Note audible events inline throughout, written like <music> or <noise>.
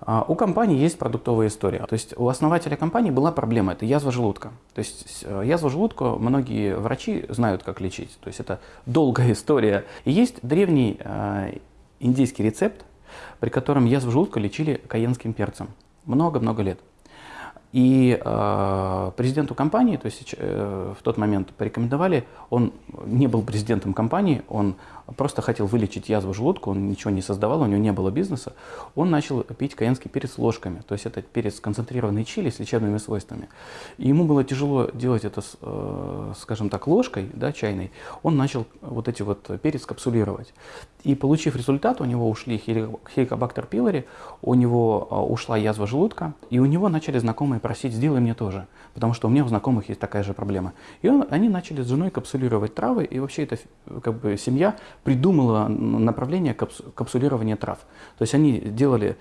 А, У компании есть продуктовая история. То есть у основателя компании была проблема, это язва желудка. То есть э, язву желудка многие врачи знают, как лечить. То есть это долгая <laughs> история. И есть древний э, индийский рецепт, при котором язву желудка лечили каенским перцем. Много-много лет. И э, президенту компании, то есть э, в тот момент порекомендовали, он не был президентом компании, он просто хотел вылечить язву желудка, он ничего не создавал, у него не было бизнеса, он начал пить каенский перец ложками, то есть это перец концентрированный чили с лечебными свойствами. И ему было тяжело делать это, э, скажем так, ложкой да, чайной, он начал вот эти вот перец капсулировать. И получив результат, у него ушли хеликобактер пилори, у него э, ушла язва желудка, и у него начали знакомые просить, сделай мне тоже, потому что у меня у знакомых есть такая же проблема. И он, они начали с женой капсулировать травы, и вообще эта как бы, семья придумала направление капсулирования трав. То есть они делали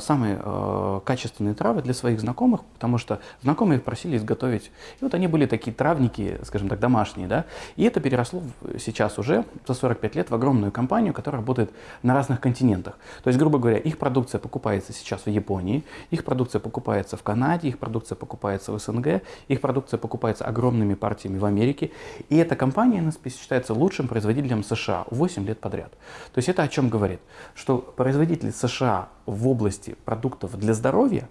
самые э, качественные травы для своих знакомых, потому что знакомые их просили изготовить. И вот они были такие травники, скажем так, домашние. Да? И это переросло сейчас уже за 45 лет в огромную компанию, которая работает на разных континентах. То есть, грубо говоря, их продукция покупается сейчас в Японии, их продукция покупается в Канаде, их продукция покупается в СНГ, их продукция покупается огромными партиями в Америке. И эта компания NSP считается лучшим производителем США 8 лет подряд. То есть это о чем говорит? Что производитель США в области продуктов для здоровья,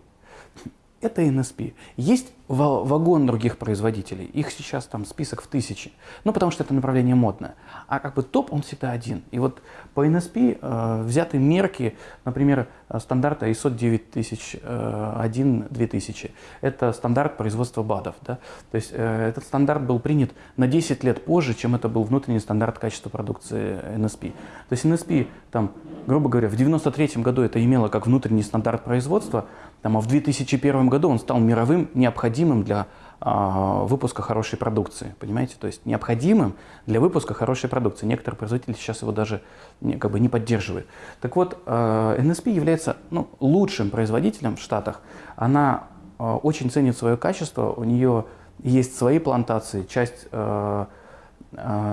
это NSP. Есть вагон других производителей, их сейчас там список в тысячи, ну потому что это направление модное. А как бы топ он всегда один. И вот по NSP э, взяты мерки, например, стандарта ISO 9001-2000. Э, это стандарт производства БАДов. Да? То есть э, этот стандарт был принят на 10 лет позже, чем это был внутренний стандарт качества продукции NSP. То есть NSP, там, грубо говоря, в 93 году это имело как внутренний стандарт производства, там, а в 2001 году он стал мировым необходимым необходимым для а, выпуска хорошей продукции, понимаете? То есть необходимым для выпуска хорошей продукции. Некоторые производители сейчас его даже как бы не поддерживают. Так вот, NSP а, является ну, лучшим производителем в Штатах. Она а, очень ценит свое качество, у нее есть свои плантации, часть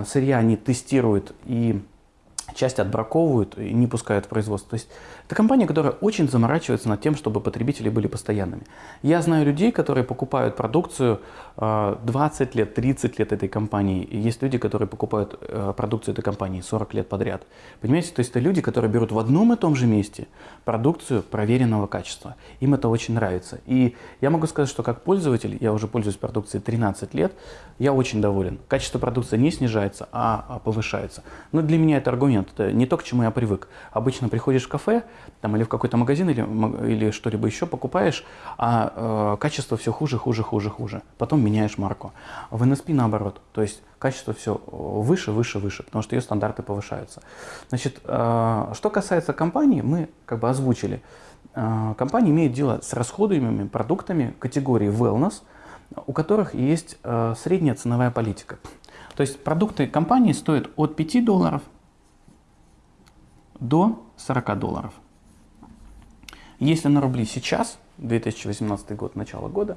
сырья они тестируют и часть отбраковывают и не пускают в производство. То есть это компания, которая очень заморачивается над тем, чтобы потребители были постоянными. Я знаю людей, которые покупают продукцию 20 э, лет, 30 лет этой компании. И есть люди, которые покупают э, продукцию этой компании 40 лет подряд. Понимаете, то есть это люди, которые берут в одном и том же месте продукцию проверенного качества. Им это очень нравится. И я могу сказать, что как пользователь, я уже пользуюсь продукцией 13 лет, я очень доволен. Качество продукции не снижается, а, а повышается. Но для меня это аргумент, это не то, к чему я привык. Обычно приходишь в кафе, там, или в какой-то магазин, или, или что-либо еще покупаешь, а э, качество все хуже, хуже, хуже, хуже. Потом меняешь марку. В NSP наоборот, то есть качество все выше, выше, выше, потому что ее стандарты повышаются. Значит, э, что касается компании, мы как бы озвучили. Э, компания имеет дело с расходуемыми продуктами категории wellness, у которых есть э, средняя ценовая политика. То есть продукты компании стоят от 5 долларов до 40 долларов. Если на рубли сейчас, 2018 год, начало года,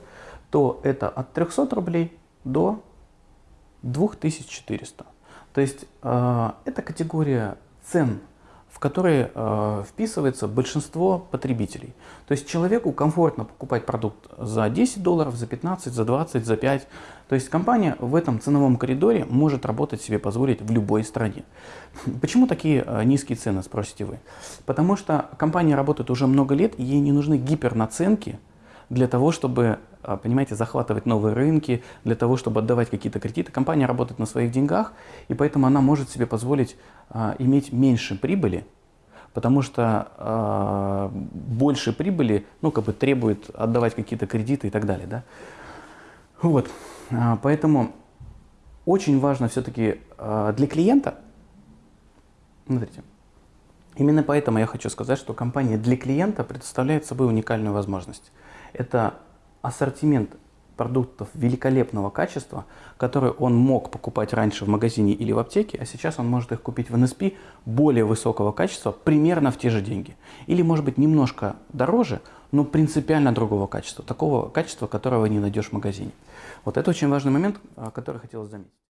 то это от 300 рублей до 2400. То есть э, это категория цен в которые э, вписывается большинство потребителей. То есть человеку комфортно покупать продукт за 10 долларов, за 15, за 20, за 5. То есть компания в этом ценовом коридоре может работать себе позволить в любой стране. <laughs> Почему такие э, низкие цены, спросите вы? Потому что компания работает уже много лет, и ей не нужны гипернаценки для того, чтобы, э, понимаете, захватывать новые рынки, для того, чтобы отдавать какие-то кредиты. Компания работает на своих деньгах, и поэтому она может себе позволить а, иметь меньше прибыли, потому что э, больше прибыли ну, как бы требует отдавать какие-то кредиты и так далее. Да? Вот. А, поэтому очень важно все-таки э, для клиента, смотрите, именно поэтому я хочу сказать, что компания для клиента представляет собой уникальную возможность. Это ассортимент продуктов великолепного качества, которые он мог покупать раньше в магазине или в аптеке, а сейчас он может их купить в НСП более высокого качества, примерно в те же деньги. Или может быть немножко дороже, но принципиально другого качества, такого качества, которого не найдешь в магазине. Вот это очень важный момент, который хотелось заметить.